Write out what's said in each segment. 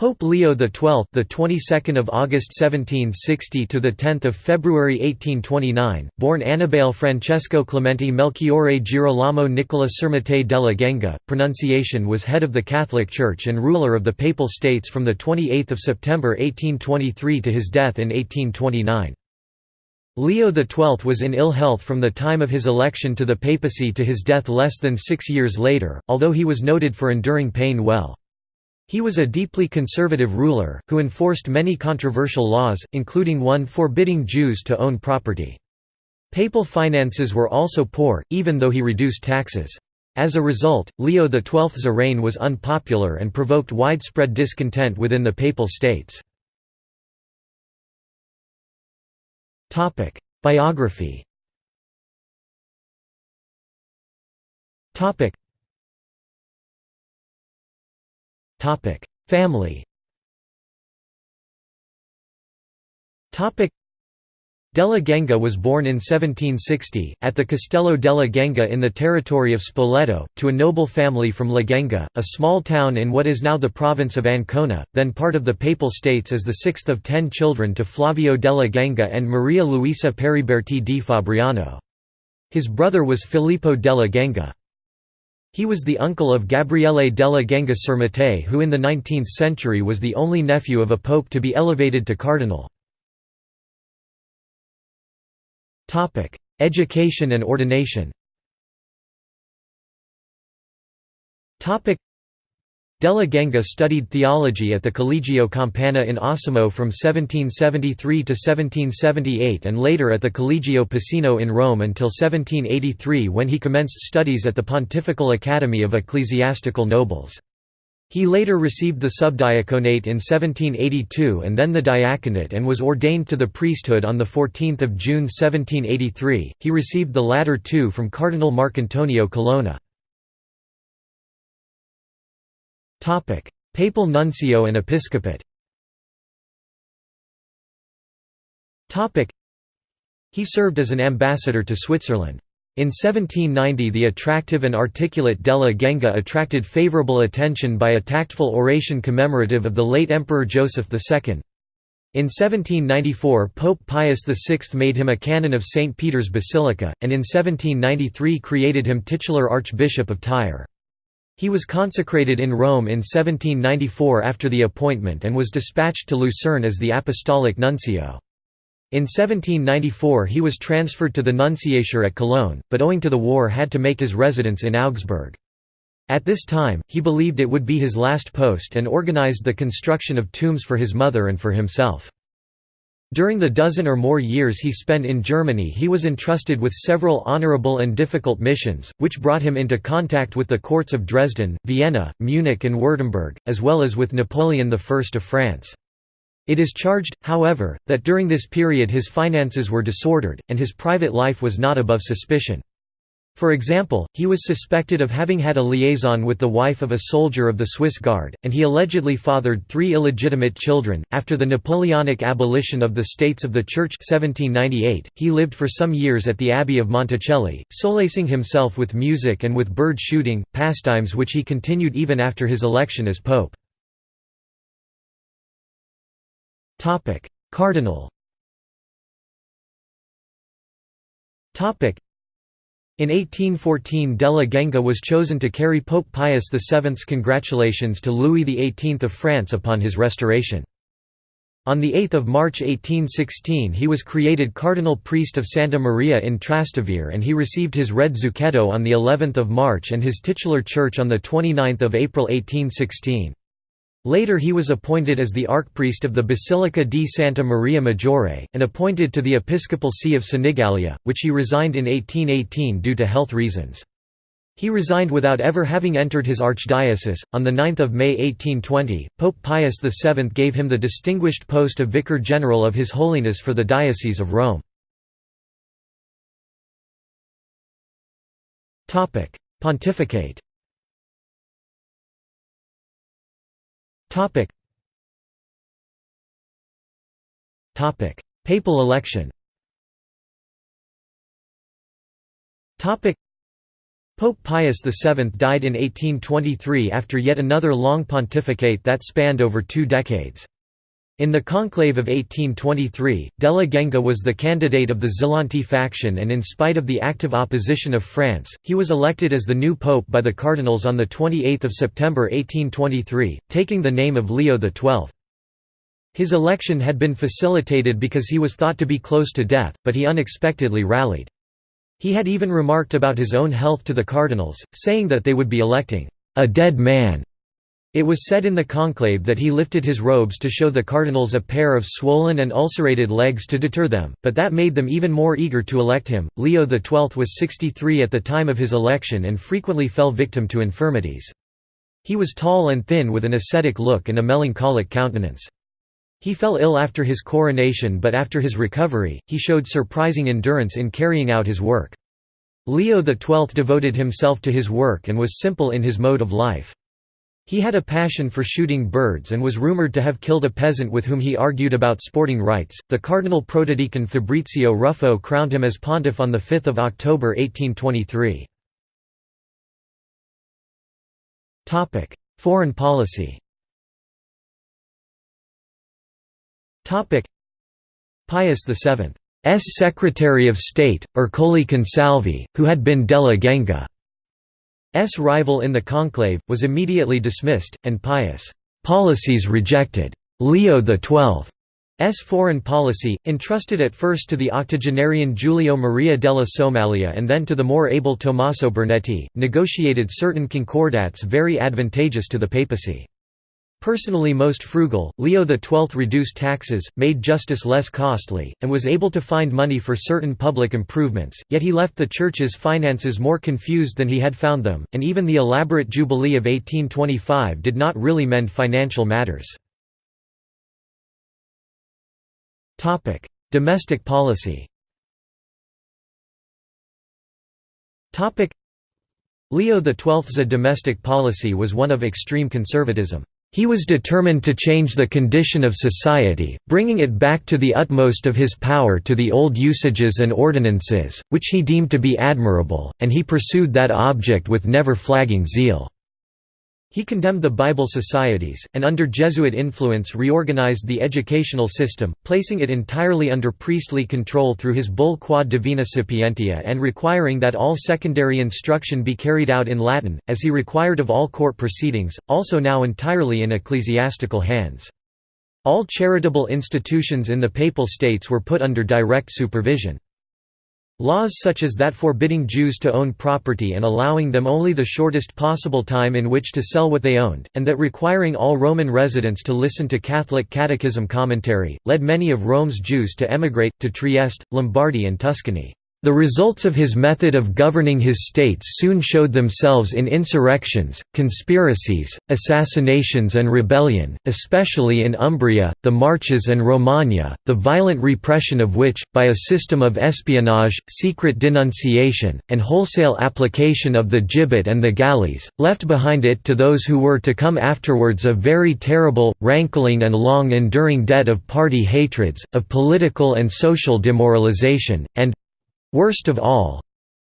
Pope Leo XII, the 22nd of August 1760 to the 10th of February 1829, born Annibale Francesco Clemente Melchiorre Girolamo Nicola Sermattei della Genga, pronunciation was head of the Catholic Church and ruler of the Papal States from the 28th of September 1823 to his death in 1829. Leo XII was in ill health from the time of his election to the papacy to his death less than six years later, although he was noted for enduring pain well. He was a deeply conservative ruler, who enforced many controversial laws, including one forbidding Jews to own property. Papal finances were also poor, even though he reduced taxes. As a result, Leo XII's reign was unpopular and provoked widespread discontent within the Papal States. Biography Family Della Genga was born in 1760, at the Castello della Genga in the territory of Spoleto, to a noble family from La Genga, a small town in what is now the province of Ancona, then part of the Papal States as the sixth of ten children to Flavio della Genga and Maria Luisa Periberti di Fabriano. His brother was Filippo della Genga. He was the uncle of Gabriele della Genga Sermattei who in the 19th century was the only nephew of a pope to be elevated to cardinal. Education and ordination Della Genga studied theology at the Collegio Campana in Osimo from 1773 to 1778 and later at the Collegio Piceno in Rome until 1783 when he commenced studies at the Pontifical Academy of Ecclesiastical Nobles. He later received the subdiaconate in 1782 and then the diaconate and was ordained to the priesthood on 14 June 1783. He received the latter two from Cardinal Marcantonio Colonna. Papal nuncio and episcopate. He served as an ambassador to Switzerland. In 1790 the attractive and articulate Della Genga attracted favorable attention by a tactful oration commemorative of the late Emperor Joseph II. In 1794 Pope Pius VI made him a canon of St. Peter's Basilica, and in 1793 created him titular Archbishop of Tyre. He was consecrated in Rome in 1794 after the appointment and was dispatched to Lucerne as the apostolic nuncio. In 1794 he was transferred to the nunciature at Cologne, but owing to the war had to make his residence in Augsburg. At this time, he believed it would be his last post and organized the construction of tombs for his mother and for himself. During the dozen or more years he spent in Germany he was entrusted with several honorable and difficult missions, which brought him into contact with the courts of Dresden, Vienna, Munich and Württemberg, as well as with Napoleon I of France. It is charged, however, that during this period his finances were disordered, and his private life was not above suspicion. For example, he was suspected of having had a liaison with the wife of a soldier of the Swiss Guard, and he allegedly fathered three illegitimate children. After the Napoleonic abolition of the States of the Church 1798, he lived for some years at the Abbey of Monticelli, solacing himself with music and with bird shooting, pastimes which he continued even after his election as pope. Cardinal in 1814 Della Genga was chosen to carry Pope Pius VII's congratulations to Louis XVIII of France upon his restoration. On 8 March 1816 he was created cardinal priest of Santa Maria in Trastevere and he received his red zucchetto on of March and his titular church on 29 April 1816. Later he was appointed as the archpriest of the Basilica di Santa Maria Maggiore, and appointed to the episcopal see of Senigallia, which he resigned in 1818 due to health reasons. He resigned without ever having entered his archdiocese. On 9 May 1820, Pope Pius VII gave him the distinguished post of Vicar General of His Holiness for the Diocese of Rome. Pontificate Topic. Topic. Papal election Topic. Pope Pius VII died in 1823 after yet another long pontificate that spanned over two decades. In the conclave of 1823, Della Genga was the candidate of the Zelanti faction and in spite of the active opposition of France, he was elected as the new pope by the cardinals on 28 September 1823, taking the name of Leo XII. His election had been facilitated because he was thought to be close to death, but he unexpectedly rallied. He had even remarked about his own health to the cardinals, saying that they would be electing a dead man. It was said in the conclave that he lifted his robes to show the cardinals a pair of swollen and ulcerated legs to deter them, but that made them even more eager to elect him. Leo XII was 63 at the time of his election and frequently fell victim to infirmities. He was tall and thin with an ascetic look and a melancholic countenance. He fell ill after his coronation but after his recovery, he showed surprising endurance in carrying out his work. Leo XII devoted himself to his work and was simple in his mode of life. He had a passion for shooting birds and was rumored to have killed a peasant with whom he argued about sporting rights. The Cardinal Protodeacon Fabrizio Ruffo crowned him as pontiff on 5 October 1823. Foreign policy Pius VII's Secretary of State, Ercole Consalvi, who had been Della Genga's rival in the conclave, was immediately dismissed, and Pius' policies rejected. Leo XII's foreign policy, entrusted at first to the octogenarian Giulio Maria della Somaglia and then to the more able Tommaso Bernetti, negotiated certain concordats very advantageous to the papacy. Personally most frugal, Leo XII reduced taxes, made justice less costly, and was able to find money for certain public improvements, yet he left the Church's finances more confused than he had found them, and even the elaborate Jubilee of 1825 did not really mend financial matters. Domestic policy Leo XII's domestic policy was one of extreme conservatism. He was determined to change the condition of society, bringing it back to the utmost of his power to the old usages and ordinances, which he deemed to be admirable, and he pursued that object with never flagging zeal. He condemned the Bible societies, and under Jesuit influence reorganized the educational system, placing it entirely under priestly control through his bull Quod Divina Sapientia and requiring that all secondary instruction be carried out in Latin, as he required of all court proceedings, also now entirely in ecclesiastical hands. All charitable institutions in the Papal States were put under direct supervision. Laws such as that forbidding Jews to own property and allowing them only the shortest possible time in which to sell what they owned, and that requiring all Roman residents to listen to Catholic catechism commentary, led many of Rome's Jews to emigrate, to Trieste, Lombardy and Tuscany. The results of his method of governing his states soon showed themselves in insurrections, conspiracies, assassinations and rebellion, especially in Umbria, the Marches and Romagna, the violent repression of which, by a system of espionage, secret denunciation, and wholesale application of the gibbet and the galleys, left behind it to those who were to come afterwards a very terrible, rankling and long-enduring debt of party hatreds, of political and social demoralization, and, Worst of all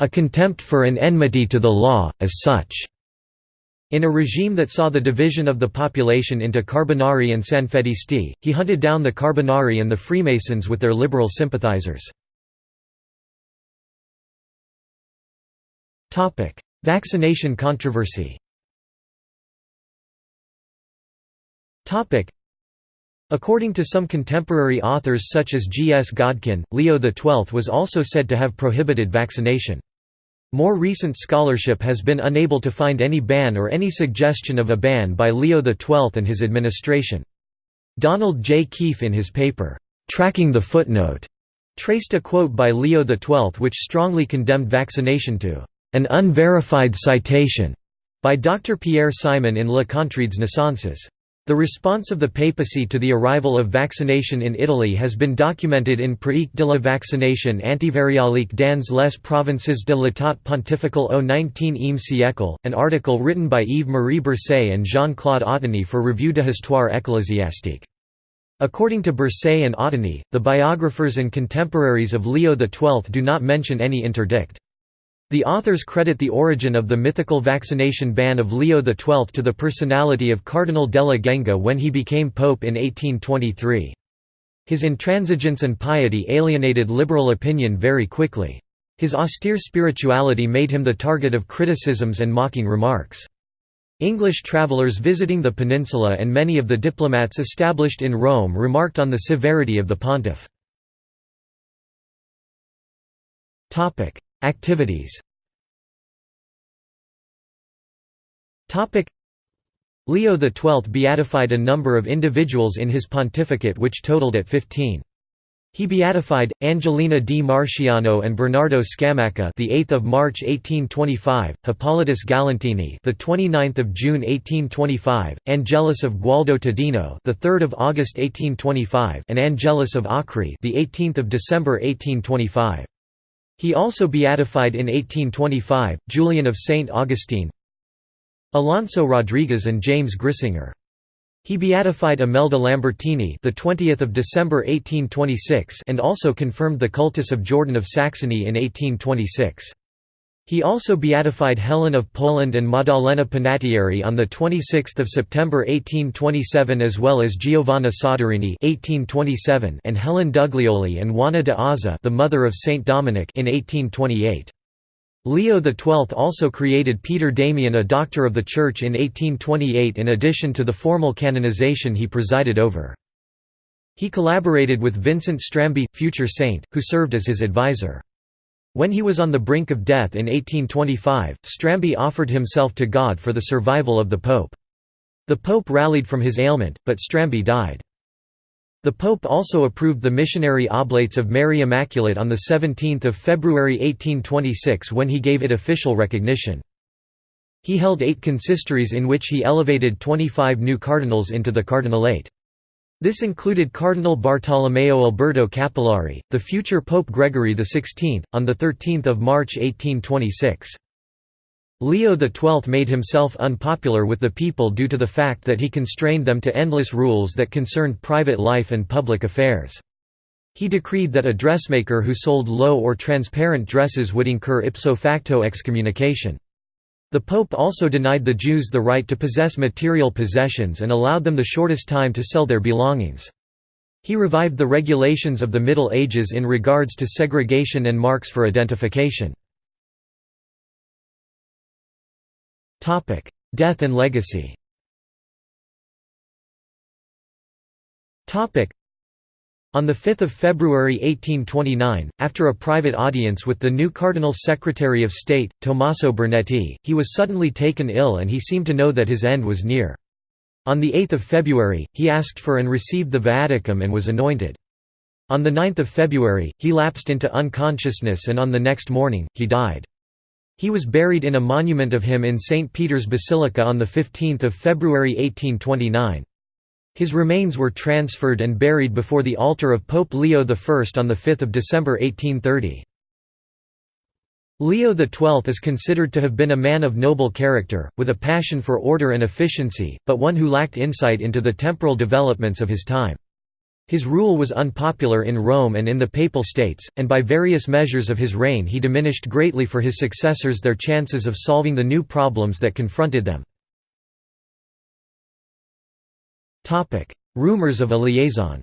a contempt for and enmity to the law, as such. In a regime that saw the division of the population into Carbonari and Sanfedisti, he hunted down the Carbonari and the Freemasons with their liberal sympathizers. Vaccination controversy According to some contemporary authors such as G. S. Godkin, Leo XII was also said to have prohibited vaccination. More recent scholarship has been unable to find any ban or any suggestion of a ban by Leo XII and his administration. Donald J. Keefe in his paper, "'Tracking the Footnote' traced a quote by Leo XII which strongly condemned vaccination to "'an unverified citation' by Dr. Pierre Simon in Le Contrôle des Naissances. The response of the papacy to the arrival of vaccination in Italy has been documented in Pratique de la vaccination antivariolique dans les provinces de l'état pontifical au XIXe siècle, an article written by Yves-Marie Bercé and Jean-Claude Otteni for Revue de Histoire ecclésiastique. According to Bercé and Otteni, the biographers and contemporaries of Leo XII do not mention any interdict. The authors credit the origin of the mythical vaccination ban of Leo XII to the personality of Cardinal della Genga when he became pope in 1823. His intransigence and piety alienated liberal opinion very quickly. His austere spirituality made him the target of criticisms and mocking remarks. English travellers visiting the peninsula and many of the diplomats established in Rome remarked on the severity of the pontiff. Activities Leo XII beatified a number of individuals in his pontificate which totaled at 15. He beatified Angelina di Marsciano and Bernardo Scamacca, the 8th of March 1825, Hippolytus Galantini, the 29th of June 1825, Angelus of Gualdo Tadino, the 3rd of August 1825, and Angelus of Acre, the 18th of December 1825. He also beatified in 1825 Julian of Saint Augustine, Alonso Rodriguez and James Griesinger. He beatified Imelda Lambertini, the 20th of December 1826, and also confirmed the cultus of Jordan of Saxony in 1826. He also beatified Helen of Poland and Maddalena Panattieri on the 26th of September 1827 as well as Giovanna Soderini (1827) and Helen Duglioli and Juana de Aza, the mother of Saint Dominic, in 1828. Leo XII also created Peter Damian a Doctor of the Church in 1828 in addition to the formal canonization he presided over. He collaborated with Vincent Strambi, future saint, who served as his advisor. When he was on the brink of death in 1825, Strambi offered himself to God for the survival of the Pope. The Pope rallied from his ailment, but Strambi died. The Pope also approved the missionary oblates of Mary Immaculate on 17 February 1826 when he gave it official recognition. He held eight consistories in which he elevated 25 new cardinals into the cardinalate. This included Cardinal Bartolomeo Alberto Cappellari, the future Pope Gregory XVI, on 13 March 1826. Leo XII made himself unpopular with the people due to the fact that he constrained them to endless rules that concerned private life and public affairs. He decreed that a dressmaker who sold low or transparent dresses would incur ipso facto excommunication. The Pope also denied the Jews the right to possess material possessions and allowed them the shortest time to sell their belongings. He revived the regulations of the Middle Ages in regards to segregation and marks for identification. Death and legacy. On 5 February 1829, after a private audience with the new Cardinal Secretary of State, Tommaso Bernetti, he was suddenly taken ill and he seemed to know that his end was near. On 8 February, he asked for and received the viaticum and was anointed. On 9 February, he lapsed into unconsciousness and on the next morning, he died. He was buried in a monument of him in St. Peter's Basilica on 15 February 1829. His remains were transferred and buried before the altar of Pope Leo I on 5 December 1830. Leo XII is considered to have been a man of noble character, with a passion for order and efficiency, but one who lacked insight into the temporal developments of his time. His rule was unpopular in Rome and in the Papal States, and by various measures of his reign he diminished greatly for his successors their chances of solving the new problems that confronted them. Rumors of a liaison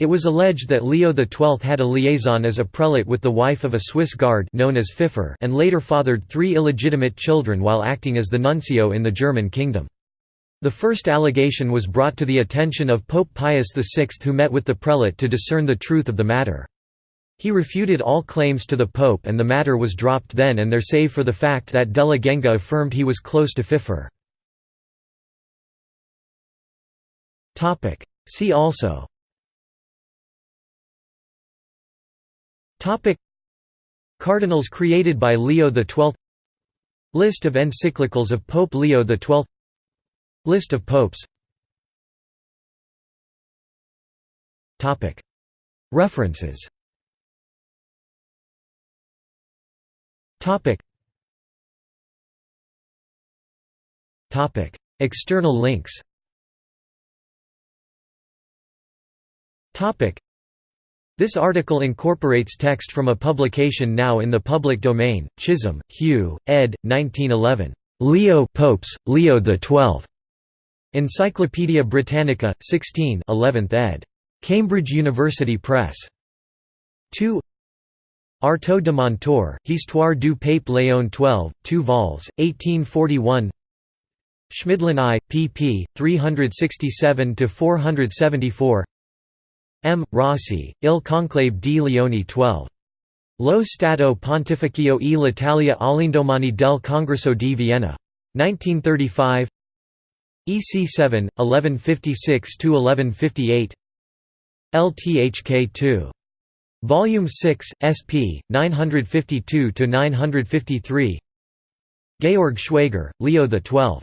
it was alleged that Leo XII had a liaison as a prelate with the wife of a Swiss guard known as Pfiffer and later fathered three illegitimate children while acting as the nuncio in the German kingdom. The first allegation was brought to the attention of Pope Pius VI who met with the prelate to discern the truth of the matter. He refuted all claims to the pope and the matter was dropped then and there save for the fact that Della Genga affirmed he was close to Pfiffer. See also. Cardinals created by Leo XII List of encyclicals of Pope Leo XII List of popes. References External links Topic. This article incorporates text from a publication now in the public domain, Chisholm, Hugh, ed. 1911. Leo Popes, Leo XII. Encyclopædia Britannica, 16 11th ed. Cambridge University Press. 2 Artaud de Montor, Histoire du Pape Léon XII, 2 vols, 1841 Schmidlin I, pp. 367–474 M. Rossi, Il conclave di Leone XII. Lo Stato Pontificio e l'Italia all'indomani del Congresso di Vienna. 1935 EC 7, 1156–1158 LTHK 2. Volume 6, SP, 952–953 Georg Schwaiger, Leo XII.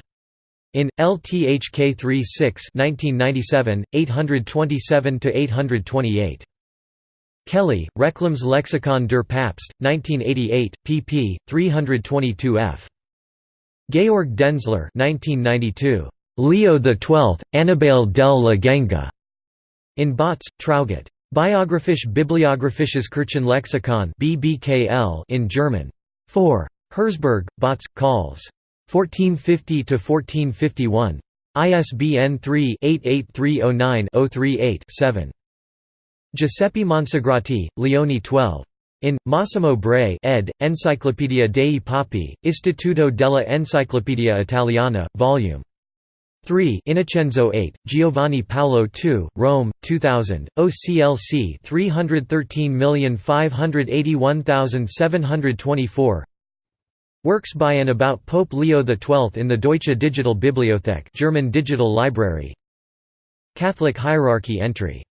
In LTHK 3 6 1997, 827–828. Kelly, Reclams Lexikon der Papst, 1988, pp. 322 f. Georg Denzler 1992. Leo XII, Annibale del Legenge. In Bautz, Traugott. Biographisch Bibliographisches Kirchenlexikon BBKL in German. 4. Herzberg, Bautz, Calls. 1450–1451. ISBN 3-88309-038-7. Giuseppe Monsagrati, Leone 12. In, Massimo Bray ed., Enciclopedia dei Papi, Istituto della Enciclopedia Italiana, Vol. 3 Innocenzo 8, Giovanni Paolo II, Rome, 2000, OCLC 313581724 Works by and about Pope Leo XII in the Deutsche Digital Bibliothek German Digital Library. Catholic hierarchy entry